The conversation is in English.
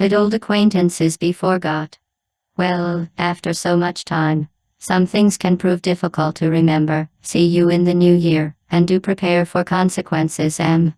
Had old acquaintances be forgot? Well, after so much time, some things can prove difficult to remember. See you in the new year, and do prepare for consequences. M.